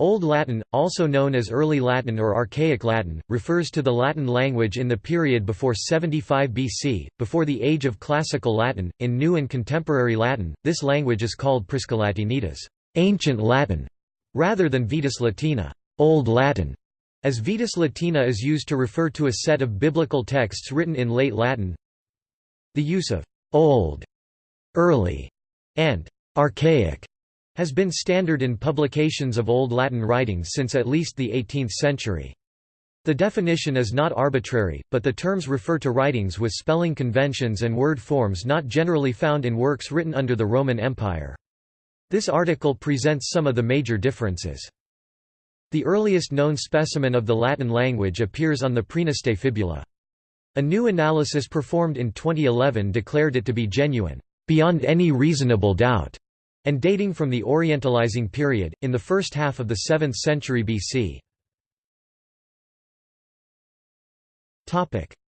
Old Latin, also known as Early Latin or Archaic Latin, refers to the Latin language in the period before 75 BC, before the age of Classical Latin. In New and Contemporary Latin, this language is called Priscalatinitas, ancient Latin, rather than Vetus Latina, Old Latin, as Vetus Latina is used to refer to a set of biblical texts written in late Latin. The use of old, early, and archaic has been standard in publications of Old Latin writings since at least the 18th century. The definition is not arbitrary, but the terms refer to writings with spelling conventions and word forms not generally found in works written under the Roman Empire. This article presents some of the major differences. The earliest known specimen of the Latin language appears on the Praeneste Fibula. A new analysis performed in 2011 declared it to be genuine, beyond any reasonable doubt and dating from the Orientalizing period, in the first half of the 7th century BC.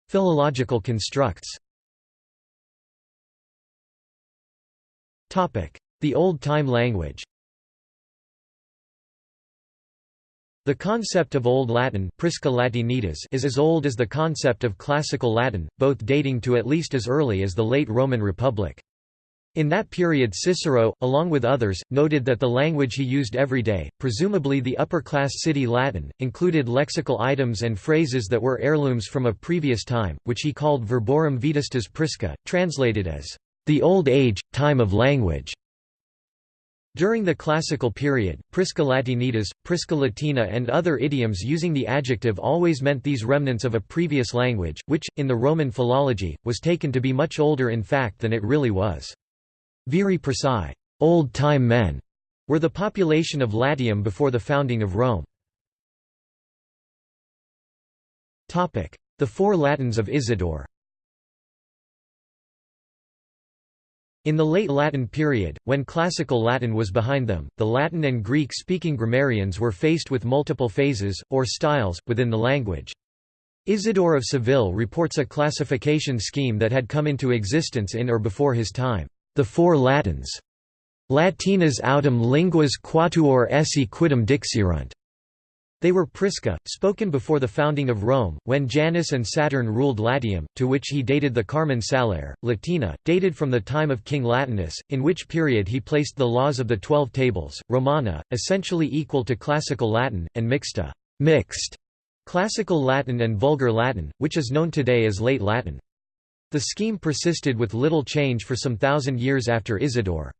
Philological constructs The Old Time language The concept of Old Latin is as old as the concept of Classical Latin, both dating to at least as early as the late Roman Republic. In that period Cicero, along with others, noted that the language he used every day, presumably the upper-class city Latin, included lexical items and phrases that were heirlooms from a previous time, which he called verborum vetustas prisca, translated as, "...the old age, time of language." During the classical period, prisca latinitas, prisca latina and other idioms using the adjective always meant these remnants of a previous language, which, in the Roman philology, was taken to be much older in fact than it really was. Viri Praeci old-time men", were the population of Latium before the founding of Rome. The Four Latins of Isidore In the late Latin period, when Classical Latin was behind them, the Latin and Greek-speaking grammarians were faced with multiple phases, or styles, within the language. Isidore of Seville reports a classification scheme that had come into existence in or before his time. The Four Latins. Latinas autem linguas quatuor esse quidem dixerunt. They were Prisca, spoken before the founding of Rome, when Janus and Saturn ruled Latium, to which he dated the Carmen Saliare, Latina, dated from the time of King Latinus, in which period he placed the laws of the Twelve Tables, Romana, essentially equal to Classical Latin, and Mixta mixed, Classical Latin and Vulgar Latin, which is known today as Late Latin. The scheme persisted with little change for some thousand years after Isidore.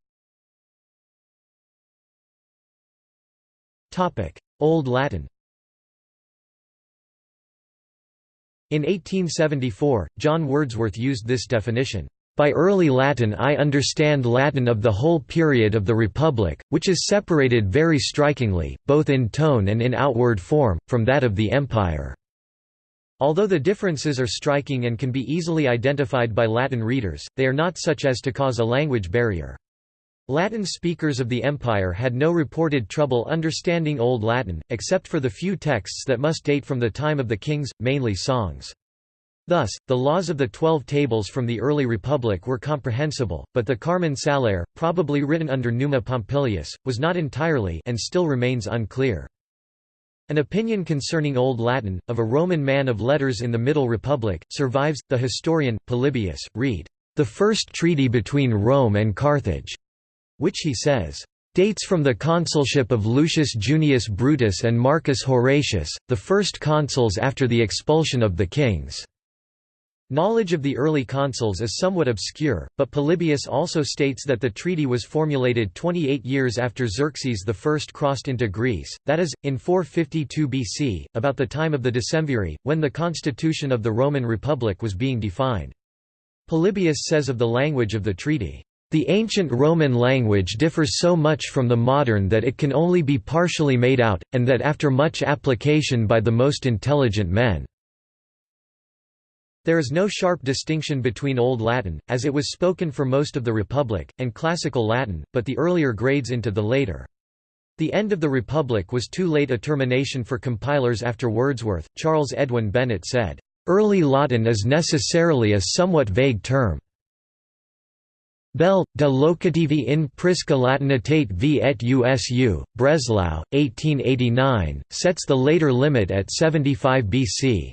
Old Latin In 1874, John Wordsworth used this definition, "...by early Latin I understand Latin of the whole period of the Republic, which is separated very strikingly, both in tone and in outward form, from that of the Empire." Although the differences are striking and can be easily identified by Latin readers, they are not such as to cause a language barrier. Latin speakers of the empire had no reported trouble understanding Old Latin, except for the few texts that must date from the time of the kings, mainly songs. Thus, the laws of the Twelve Tables from the early Republic were comprehensible, but the Carmen Saliare, probably written under Numa Pompilius, was not entirely and still remains unclear. An opinion concerning Old Latin, of a Roman man of letters in the Middle Republic, survives. The historian, Polybius, read, The first treaty between Rome and Carthage, which he says, dates from the consulship of Lucius Junius Brutus and Marcus Horatius, the first consuls after the expulsion of the kings. Knowledge of the early consuls is somewhat obscure, but Polybius also states that the treaty was formulated 28 years after Xerxes I crossed into Greece, that is, in 452 BC, about the time of the Decemviri, when the constitution of the Roman Republic was being defined. Polybius says of the language of the treaty, "...the ancient Roman language differs so much from the modern that it can only be partially made out, and that after much application by the most intelligent men." There is no sharp distinction between Old Latin, as it was spoken for most of the Republic, and Classical Latin, but the earlier grades into the later. The end of the Republic was too late a termination for compilers after Wordsworth. Charles Edwin Bennett said, Early Latin is necessarily a somewhat vague term. Bell, de locativi in Prisca latinitate v et usu, Breslau, 1889, sets the later limit at 75 BC.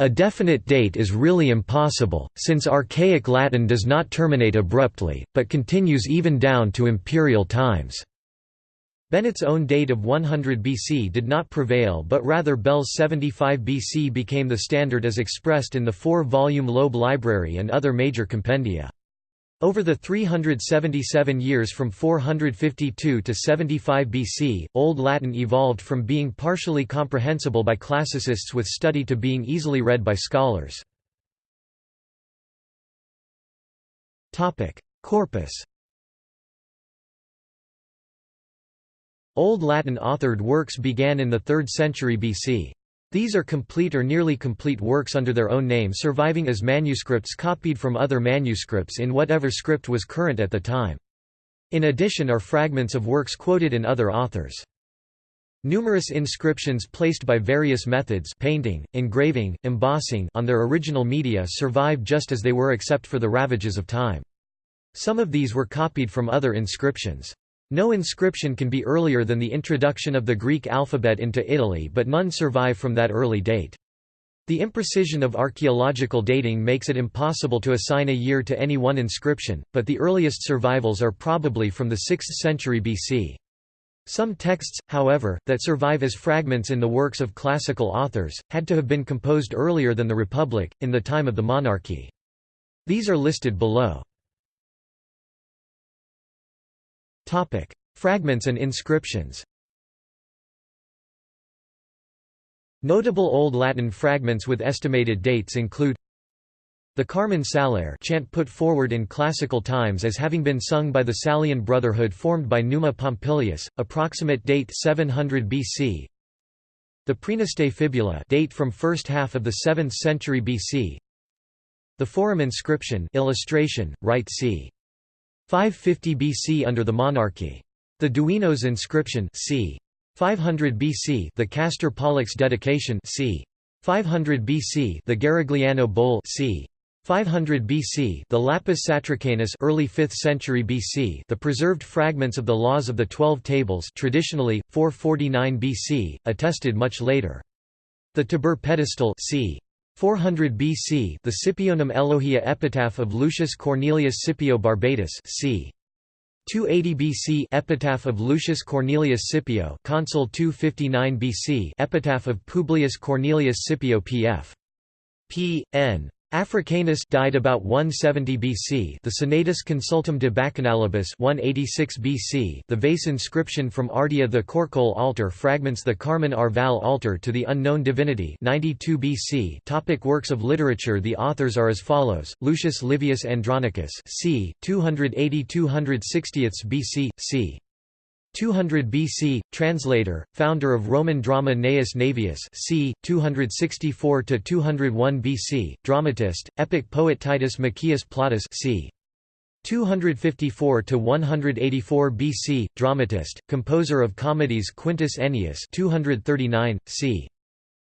A definite date is really impossible, since archaic Latin does not terminate abruptly, but continues even down to imperial times. Bennett's own date of 100 BC did not prevail but rather Bell's 75 BC became the standard as expressed in the four-volume Loeb Library and other major compendia. Over the 377 years from 452 to 75 BC, Old Latin evolved from being partially comprehensible by classicists with study to being easily read by scholars. Corpus Old Latin authored works began in the 3rd century BC. These are complete or nearly complete works under their own name surviving as manuscripts copied from other manuscripts in whatever script was current at the time. In addition are fragments of works quoted in other authors. Numerous inscriptions placed by various methods painting, engraving, embossing on their original media survive just as they were except for the ravages of time. Some of these were copied from other inscriptions. No inscription can be earlier than the introduction of the Greek alphabet into Italy but none survive from that early date. The imprecision of archaeological dating makes it impossible to assign a year to any one inscription, but the earliest survivals are probably from the 6th century BC. Some texts, however, that survive as fragments in the works of classical authors, had to have been composed earlier than the Republic, in the time of the monarchy. These are listed below. Fragments and inscriptions Notable Old Latin fragments with estimated dates include the Carmen Saliare chant put forward in classical times as having been sung by the Salian Brotherhood formed by Numa Pompilius, approximate date 700 BC. The Praeneste Fibula date from first half of the 7th century BC. The Forum inscription illustration, right c. 550 BC under the monarchy. The Duenos inscription c. 500 BC the Castor Pollux dedication c. 500 BC the Garigliano bowl c. 500 BC the Lapis Satricanus early 5th century BC the preserved fragments of the Laws of the Twelve Tables traditionally, 449 BC, attested much later. The Tiber pedestal c. 400 BC the Scipionum Elogia epitaph of Lucius Cornelius Scipio Barbatus c. 280 BC epitaph of Lucius Cornelius Scipio consul 259 BC epitaph of Publius Cornelius Scipio pf. p. n. Africanus died about 170 BC. The Senatus Consultum de Bacchanalibus 186 BC. The vase inscription from Ardea the Corcolle altar fragments the Carmen Arval altar to the unknown divinity 92 BC. Topic works of literature The authors are as follows: Lucius Livius Andronicus, c. 280-260 BC, c. 200 BC, translator, founder of Roman drama Gnaeus Naevius c. 264–201 BC, dramatist, epic poet Titus Maccius Plautus c. 254 to 184 BC, dramatist, composer of comedies Quintus Ennius 239, c.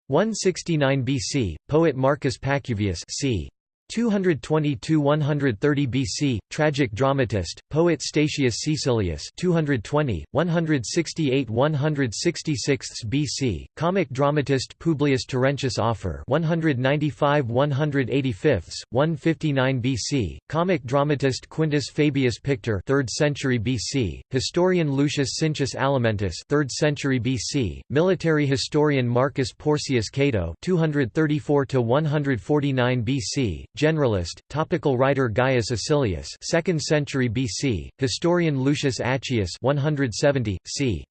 169 BC, poet Marcus Pacuvius c. 220–130 BC, tragic dramatist, poet Statius Caecilius 220, 168–166 BC, comic dramatist Publius Terentius Afer 195–185, 159 BC, comic dramatist Quintus Fabius Pictor 3rd century BC, historian Lucius Cincius Alimentus 3rd century BC, military historian Marcus Porcius Cato 234–149 BC, Generalist, topical writer Gaius Acilius 2nd century BC, historian Lucius Accius 170, c.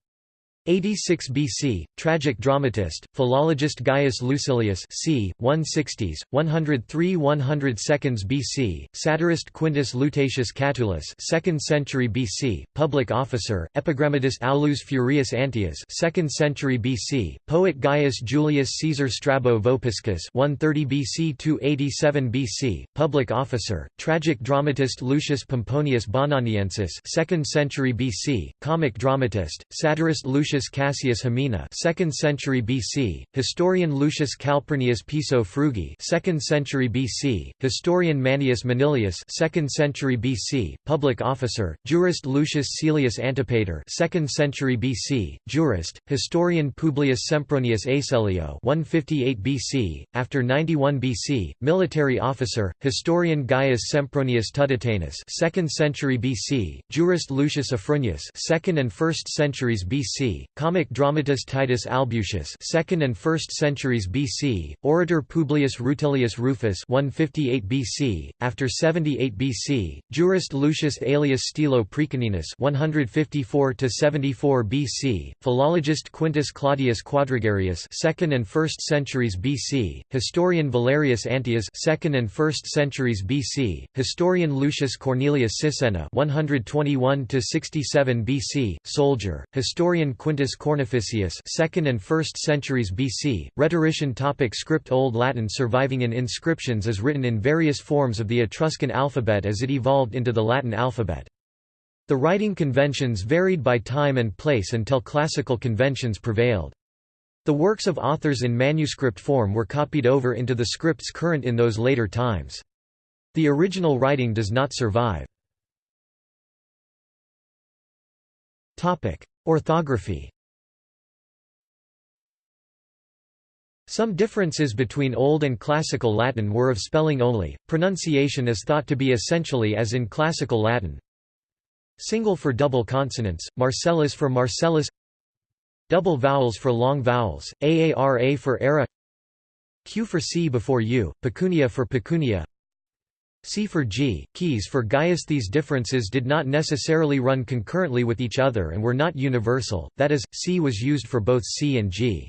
86 BC, tragic dramatist, philologist Gaius Lucilius c. 160s, 103–102 BC, satirist Quintus Lutatius Catulus 2nd century BC, public officer, epigrammatist Aulus Furius Antius 2nd century BC, poet Gaius Julius Caesar Strabo Vopiscus 130 BC to 87 BC, public officer, tragic dramatist Lucius Pomponius Bononiensis 2nd century BC, comic dramatist, satirist Lucius Titus Cassius Hemina 2nd century BC, historian Lucius Calpurnius Piso Frugi 2nd century BC, historian Manius Manilius 2nd century BC, public officer, jurist Lucius Caelius Antipater 2nd century BC, jurist, historian Publius Sempronius Asellio 158 BC, after 91 BC, military officer, historian Gaius Sempronius Tuditanus 2nd century BC, jurist Lucius Afranius 2nd and 1st centuries BC, comic dramatist Titus Albucius 2nd and 1st centuries BC, orator Publius Rutilius Rufus 158 BC, after 78 BC, jurist Lucius Aelius Stilo Praeconinus 154 to 74 BC, philologist Quintus Claudius Quadrigarius 2nd and 1st centuries BC, historian Valerius Antias 2nd and 1st centuries BC, historian Lucius Cornelius Sisenna 121 to 67 BC, soldier, historian Quintus Cornificius 2nd and 1st centuries BC, rhetorician topic Script Old Latin surviving in inscriptions is written in various forms of the Etruscan alphabet as it evolved into the Latin alphabet. The writing conventions varied by time and place until classical conventions prevailed. The works of authors in manuscript form were copied over into the scripts current in those later times. The original writing does not survive. Orthography Some differences between Old and Classical Latin were of spelling only, pronunciation is thought to be essentially as in Classical Latin. Single for double consonants, Marcellus for Marcellus Double vowels for long vowels, aara for era Q for C before U, pecunia for pecunia C for G, Caius for Gaius These differences did not necessarily run concurrently with each other and were not universal, that is, C was used for both C and G.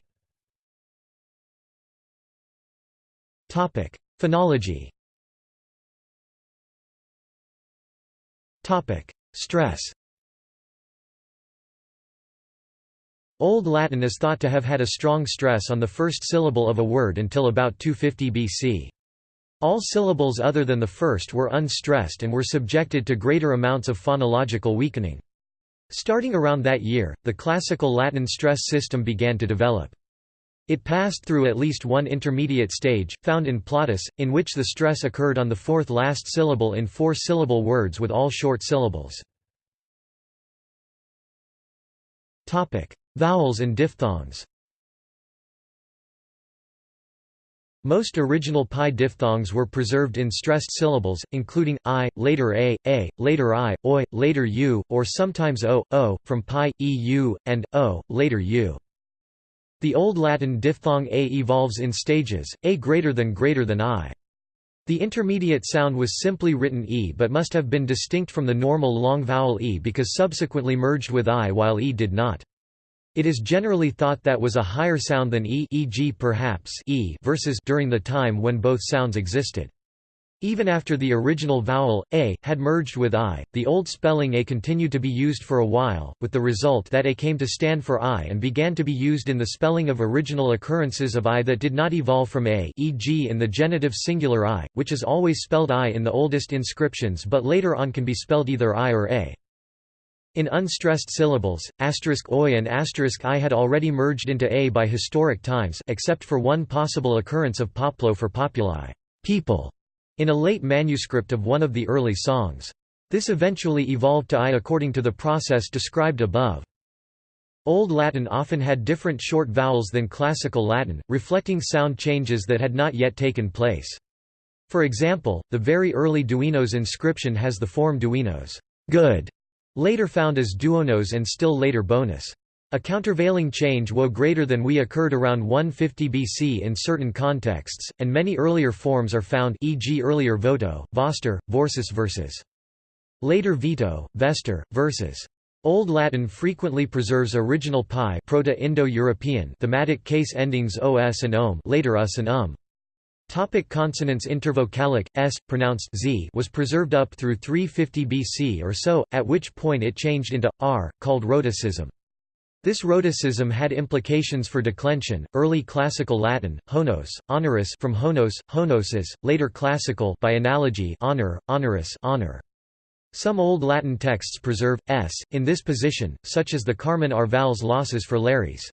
Phonology Stress Old Latin is thought to have had a strong stress on the first syllable of a word until about 250 BC. All syllables other than the first were unstressed and were subjected to greater amounts of phonological weakening. Starting around that year, the classical Latin stress system began to develop. It passed through at least one intermediate stage, found in Plautus, in which the stress occurred on the fourth last syllable in four-syllable words with all short syllables. Vowels and diphthongs Most original PIE diphthongs were preserved in stressed syllables, including i, later a, a, later i, oi, later u, or sometimes o, o, from PIE, eu, and o, later u. The Old Latin diphthong a evolves in stages, a greater than greater than i. The intermediate sound was simply written e but must have been distinct from the normal long vowel e because subsequently merged with i while e did not. It is generally thought that was a higher sound than e e.g. perhaps e versus during the time when both sounds existed. Even after the original vowel, a, had merged with i, the old spelling a continued to be used for a while, with the result that a came to stand for i and began to be used in the spelling of original occurrences of i that did not evolve from a e.g. in the genitive singular i, which is always spelled i in the oldest inscriptions but later on can be spelled either i or a. In unstressed syllables, asterisk oi and asterisk i had already merged into a by historic times except for one possible occurrence of poplo for populi people", in a late manuscript of one of the early songs. This eventually evolved to i according to the process described above. Old Latin often had different short vowels than Classical Latin, reflecting sound changes that had not yet taken place. For example, the very early Duenos inscription has the form Duenos good", Later found as duonos and still later bonus. A countervailing change wo greater than we occurred around 150 BC in certain contexts, and many earlier forms are found e.g. earlier voto, voster, vorsis versus. Later veto, vester, versus. Old Latin frequently preserves original PIE Proto-Indo-European thematic case endings os and om later us and um. Topic consonants Intervocalic, s, pronounced z was preserved up through 350 BC or so, at which point it changed into, r, called rhotacism. This rhotacism had implications for declension. Early Classical Latin, honos, honoris from honos, honosis, later Classical by analogy honor, honoris, honor. Some Old Latin texts preserve s in this position, such as the Carmen Arval's losses for Lares.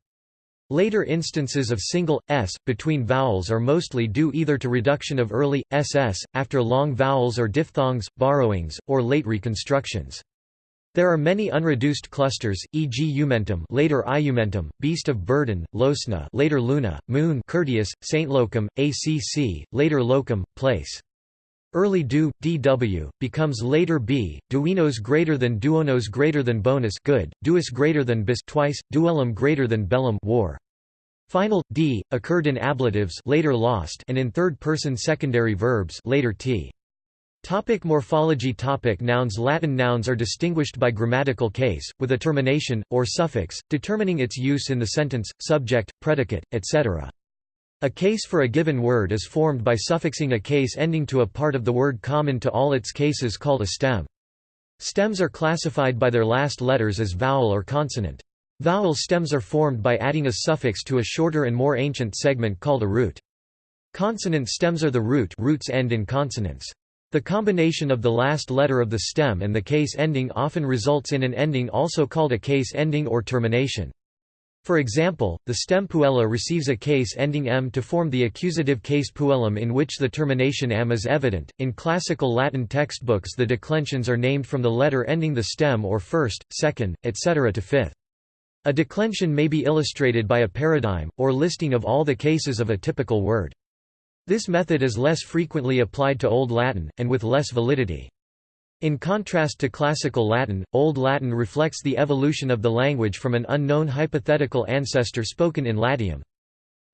Later instances of single s between vowels are mostly due either to reduction of early ss after long vowels or diphthongs, borrowings, or late reconstructions. There are many unreduced clusters, e.g. Umentum, later Iumentum, Beast of Burden, Losna, later Luna, Moon, Curtius, Saint Locum, ACC, later Locum, Place. Early du, dw, becomes later b, duenos greater than duonos greater than bonus good, duus greater than bis twice, duellum greater than bellum war. Final d occurred in ablatives later lost and in third-person secondary verbs later t. Topic morphology Topic Nouns Latin nouns are distinguished by grammatical case, with a termination, or suffix, determining its use in the sentence, subject, predicate, etc. A case for a given word is formed by suffixing a case ending to a part of the word common to all its cases called a stem. Stems are classified by their last letters as vowel or consonant. Vowel stems are formed by adding a suffix to a shorter and more ancient segment called a root. Consonant stems are the root roots end in consonants. The combination of the last letter of the stem and the case ending often results in an ending also called a case ending or termination. For example, the stem puella receives a case ending m to form the accusative case puellum in which the termination m is evident. In classical Latin textbooks, the declensions are named from the letter ending the stem or first, second, etc. to fifth. A declension may be illustrated by a paradigm, or listing of all the cases of a typical word. This method is less frequently applied to Old Latin, and with less validity. In contrast to Classical Latin, Old Latin reflects the evolution of the language from an unknown hypothetical ancestor spoken in Latium.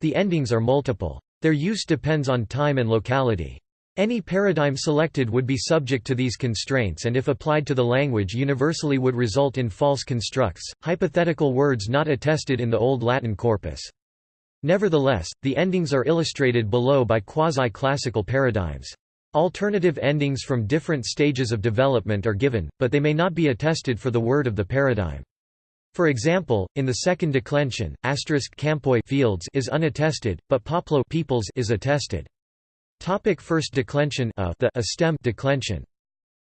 The endings are multiple. Their use depends on time and locality. Any paradigm selected would be subject to these constraints and if applied to the language universally would result in false constructs, hypothetical words not attested in the Old Latin corpus. Nevertheless, the endings are illustrated below by quasi-classical paradigms. Alternative endings from different stages of development are given, but they may not be attested for the word of the paradigm. For example, in the second declension, asterisk campoi fields is unattested, but poplo peoples is attested. Topic first declension a, the, a stem declension.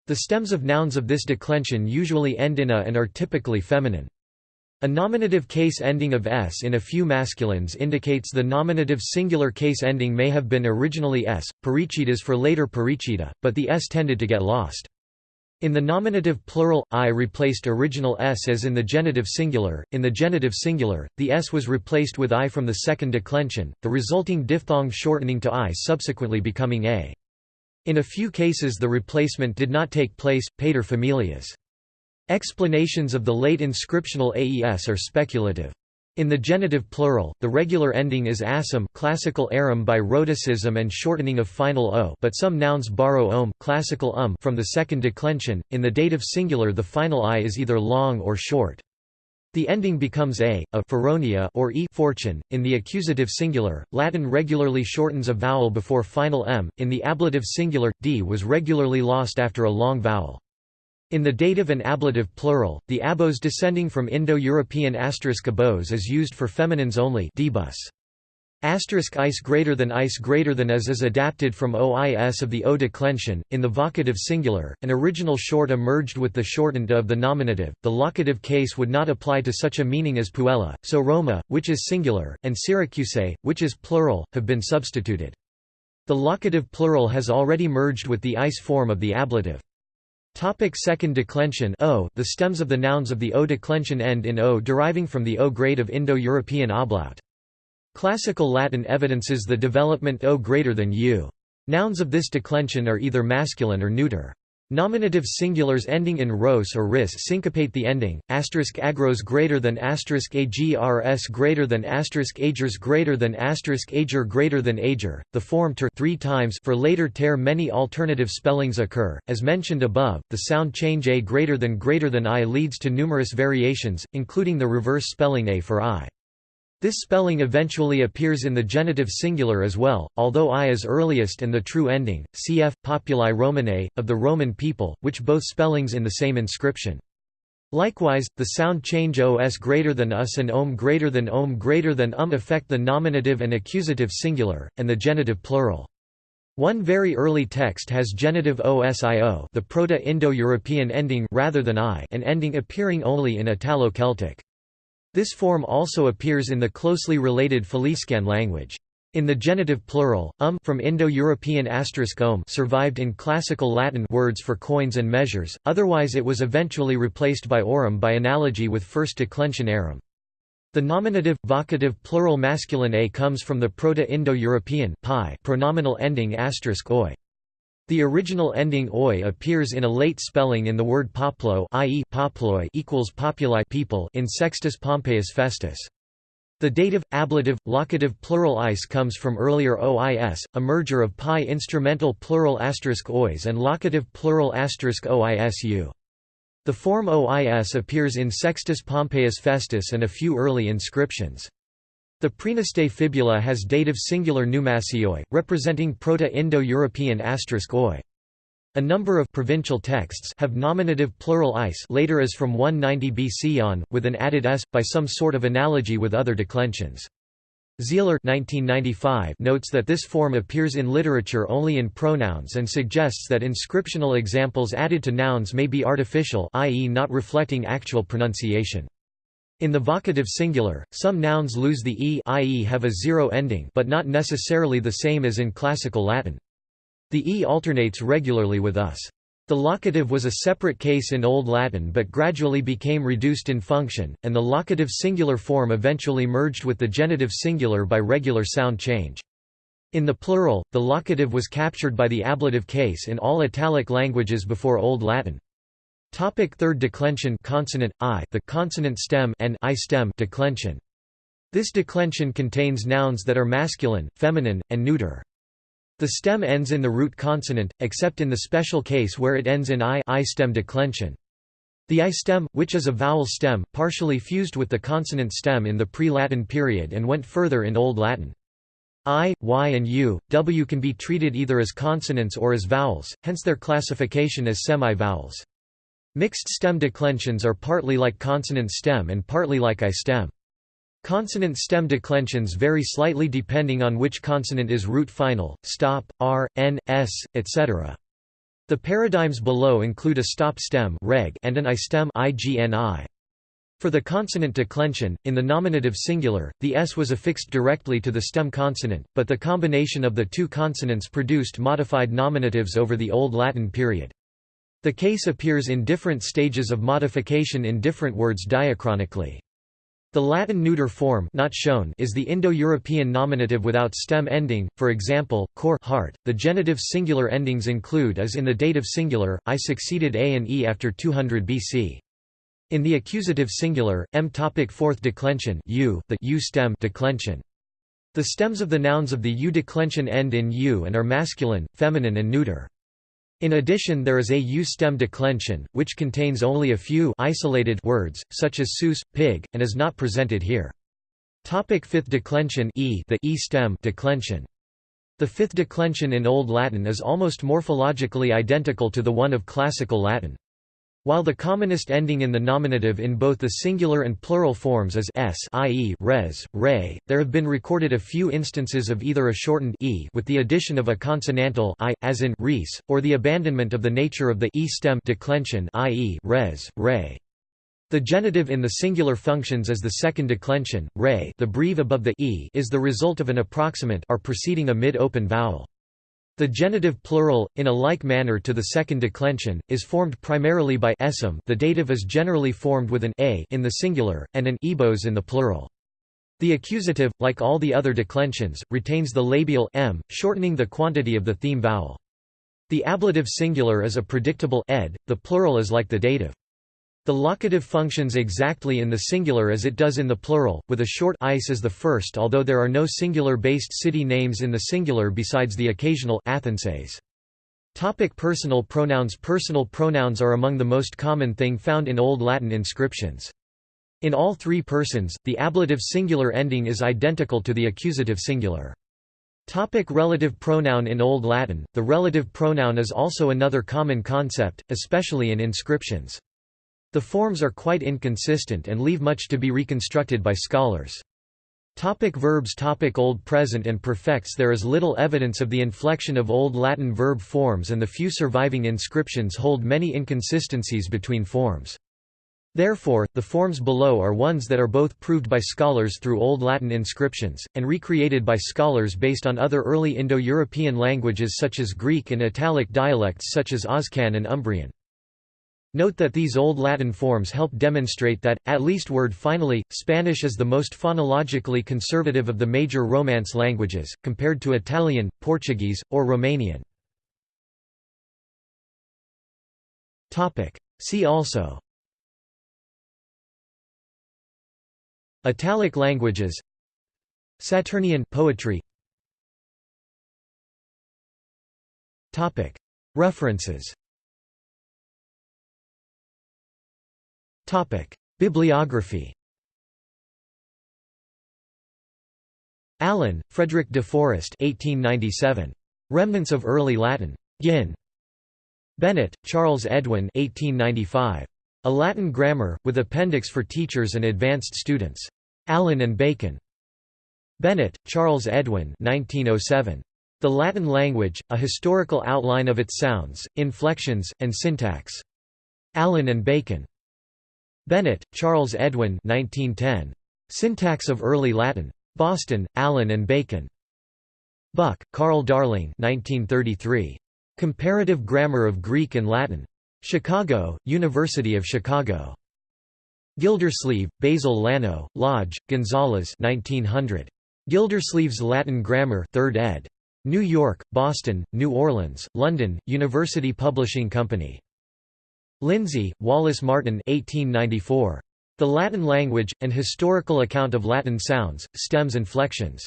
The stems of nouns of this declension usually end in a and are typically feminine. A nominative case ending of s in a few masculines indicates the nominative singular case ending may have been originally s, perichitas for later perichita, but the s tended to get lost. In the nominative plural, i replaced original s as in the genitive singular. In the genitive singular, the s was replaced with i from the second declension, the resulting diphthong shortening to i subsequently becoming a. In a few cases the replacement did not take place, pater familias. Explanations of the late inscriptional AES are speculative. In the genitive plural, the regular ending is asum classical arum by rhotacism and shortening of final o but some nouns borrow om classical um from the second declension. In the dative singular the final i is either long or short. The ending becomes a, a feronia or e fortune. In the accusative singular, Latin regularly shortens a vowel before final m. In the ablative singular, d was regularly lost after a long vowel. In the dative and ablative plural, the abos descending from Indo-European asterisk abos is used for feminines only debus. Asterisk ice greater than ice greater than as is adapted from ois of the o declension. In the vocative singular, an original short emerged with the shortened of the nominative. The locative case would not apply to such a meaning as puella, so Roma, which is singular, and Syracuse, which is plural, have been substituted. The locative plural has already merged with the ice form of the ablative. Topic second declension o, The stems of the nouns of the O declension end in O deriving from the O grade of Indo-European ablaut. Classical Latin evidences the development O greater than U. Nouns of this declension are either masculine or neuter. Nominative singulars ending in ros or ris syncopate the ending, asterisk agros greater than asterisk agrs greater than asterisk agers greater than asterisk ager greater than ager. The form ter three times for later ter many alternative spellings occur. As mentioned above, the sound change a greater than greater than i leads to numerous variations, including the reverse spelling a for i. This spelling eventually appears in the genitive singular as well, although I is earliest and the true ending, cf. Populi Romanae, of the Roman people, which both spellings in the same inscription. Likewise, the sound change os greater than us and om greater than om greater than um affect the nominative and accusative singular, and the genitive plural. One very early text has genitive osio the Proto-Indo-European ending rather than i an ending appearing only in Italo-Celtic. This form also appears in the closely related Faliscan language. In the genitive plural, um from Indo-European asterisk om survived in Classical Latin words for coins and measures, otherwise it was eventually replaced by orum by analogy with first declension arum. The nominative, vocative plural masculine a comes from the Proto-Indo-European pronominal ending oi. The original ending oi appears in a late spelling in the word poplo i.e. poploi equals populi people in Sextus Pompeius Festus. The dative, ablative, locative plural ice comes from earlier ois, a merger of PIE instrumental plural asterisk ois and locative plural asterisk oisu. The form OIS appears in Sextus Pompeius Festus and a few early inscriptions. The Praeneste fibula has dative singular Numasioi, representing Proto-Indo-European oi. A number of provincial texts have nominative plural ice later as from 190 BC on, with an added s, by some sort of analogy with other declensions. Sihler 1995 notes that this form appears in literature only in pronouns and suggests that inscriptional examples added to nouns may be artificial i.e. not reflecting actual pronunciation. In the vocative singular, some nouns lose the e i.e. have a zero ending but not necessarily the same as in Classical Latin. The e alternates regularly with us. The locative was a separate case in Old Latin but gradually became reduced in function, and the locative singular form eventually merged with the genitive singular by regular sound change. In the plural, the locative was captured by the ablative case in all Italic languages before Old Latin. Topic third declension consonant i the consonant stem and i stem declension. This declension contains nouns that are masculine, feminine, and neuter. The stem ends in the root consonant, except in the special case where it ends in i, I stem declension. The I stem, which is a vowel stem, partially fused with the consonant stem in the pre-Latin period and went further in Old Latin. I, Y and U, W can be treated either as consonants or as vowels, hence their classification as semi-vowels. Mixed stem declensions are partly like consonant stem and partly like I stem. Consonant stem declensions vary slightly depending on which consonant is root final, stop, r, n, s, etc. The paradigms below include a stop stem reg and an I stem igni. For the consonant declension, in the nominative singular, the s was affixed directly to the stem consonant, but the combination of the two consonants produced modified nominatives over the Old Latin period. The case appears in different stages of modification in different words diachronically. The Latin neuter form not shown is the Indo-European nominative without stem ending, for example, cor heart. The genitive singular endings include as in the dative singular, I succeeded a and e after 200 BC. In the accusative singular, m topic fourth declension u, the u stem declension. The stems of the nouns of the u declension end in u and are masculine, feminine and neuter. In addition there is a U-stem declension, which contains only a few isolated words, such as sous, pig, and is not presented here. Topic fifth declension e the E-stem declension. The fifth declension in Old Latin is almost morphologically identical to the one of Classical Latin. While the commonest ending in the nominative in both the singular and plural forms is s i.e. res, re, there have been recorded a few instances of either a shortened e with the addition of a consonantal i, as in res, or the abandonment of the nature of the e stem declension i.e. res, re. The genitive in the singular functions as the second declension, re the breve above the e is the result of an approximant or preceding a mid-open vowel. The genitive plural, in a like manner to the second declension, is formed primarily by esum the dative is generally formed with an a in the singular, and an ebos in the plural. The accusative, like all the other declensions, retains the labial m, shortening the quantity of the theme vowel. The ablative singular is a predictable ed, the plural is like the dative. The locative functions exactly in the singular as it does in the plural, with a short ice as the first although there are no singular-based city names in the singular besides the occasional Athenses. Topic personal pronouns Personal pronouns are among the most common thing found in Old Latin inscriptions. In all three persons, the ablative singular ending is identical to the accusative singular. Topic relative pronoun In Old Latin, the relative pronoun is also another common concept, especially in inscriptions. The forms are quite inconsistent and leave much to be reconstructed by scholars. Topic verbs Topic Old Present and Perfects There is little evidence of the inflection of Old Latin verb forms and the few surviving inscriptions hold many inconsistencies between forms. Therefore, the forms below are ones that are both proved by scholars through Old Latin inscriptions, and recreated by scholars based on other early Indo-European languages such as Greek and Italic dialects such as Oscan and Umbrian. Note that these Old Latin forms help demonstrate that, at least word finally, Spanish is the most phonologically conservative of the major Romance languages, compared to Italian, Portuguese, or Romanian. See also Italic languages Saturnian poetry References Bibliography Allen, Frederick de Forest 1897. Remnants of Early Latin. Ginn. Bennett, Charles Edwin 1895. A Latin Grammar, with Appendix for Teachers and Advanced Students. Allyn and Bacon. Bennett, Charles Edwin 1907. The Latin Language, A Historical Outline of its Sounds, Inflections, and Syntax. Allyn and Bacon. Bennett, Charles Edwin 1910. Syntax of Early Latin. Boston, Allyn and Bacon. Buck, Carl Darling 1933. Comparative Grammar of Greek and Latin. Chicago, University of Chicago. Gildersleeve, Basil Lanneau, Lodge, Gonzalez 1900. Gildersleeve's Latin Grammar 3rd ed. New York, Boston, New Orleans, London, University Publishing Company. Lindsay, Wallace Martin 1894. The Latin Language, An Historical Account of Latin Sounds, Stems and Flexions.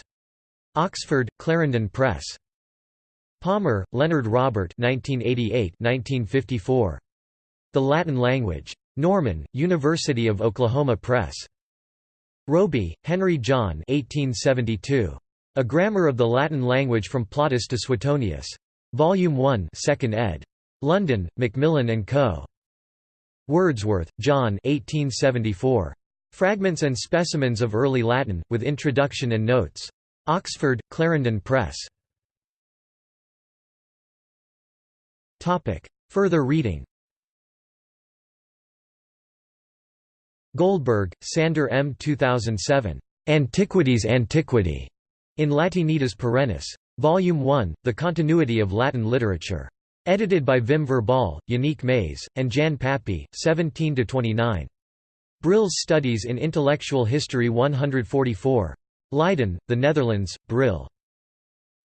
Oxford, Clarendon Press. Palmer, Leonard Robert 1988–1954. The Latin Language. Norman, University of Oklahoma Press. Roby, Henry John 1872. A Grammar of the Latin Language from Plautus to Suetonius. Volume 1 2nd ed. London, Macmillan & Co. Wordsworth, John 1874. Fragments and Specimens of Early Latin, with Introduction and Notes. Oxford, Clarendon Press. Further reading Goldberg, Sander M. 2007. Antiquities Antiquity. In Latinitas Perennis. Volume 1, The Continuity of Latin Literature. Edited by Wim Verbaal, Yanick Maes, and Jan Papy, 17–29. Brill's Studies in Intellectual History 144. Leiden, The Netherlands, Brill.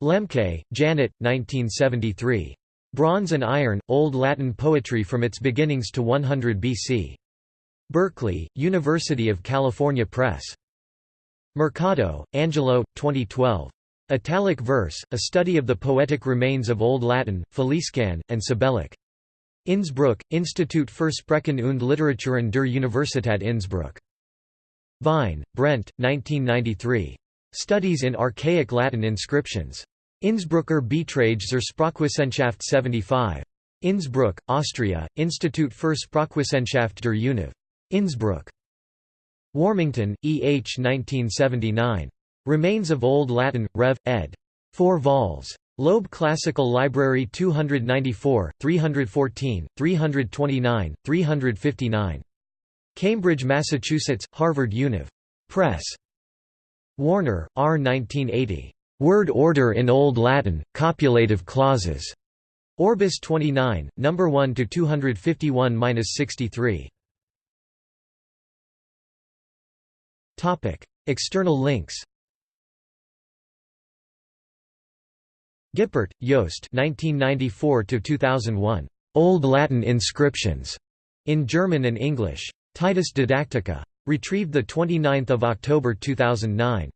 Lembke, Janet, 1973. Bronze and Iron, Old Latin Poetry from its Beginnings to 100 BC. Berkeley, University of California Press. Mercado, Angelo, 2012. Italic verse, a study of the poetic remains of Old Latin, Faliscan, and Sabellic. Innsbruck, Institut für Sprachen und Literaturen der Universität Innsbruck. Vine, Brent, 1993. Studies in Archaic Latin Inscriptions. Innsbrucker Beiträge zur Sprachwissenschaft 75. Innsbruck, Austria, Institut für Sprachwissenschaft der UNIV. Innsbruck. Warmington, E. H. 1979. Remains of Old Latin, Rev. ed. 4 vols. Loeb Classical Library 294, 314, 329, 359. Cambridge, Massachusetts, Harvard Univ. Press. Warner, R. 1980. Word Order in Old Latin, Copulative Clauses. Orbis 29, No. 1 to 251-63. Topic: External links. Gippert, Jost 1994–2001. Old Latin Inscriptions. In German and English. Titus Didactica. Retrieved 29 October 2009.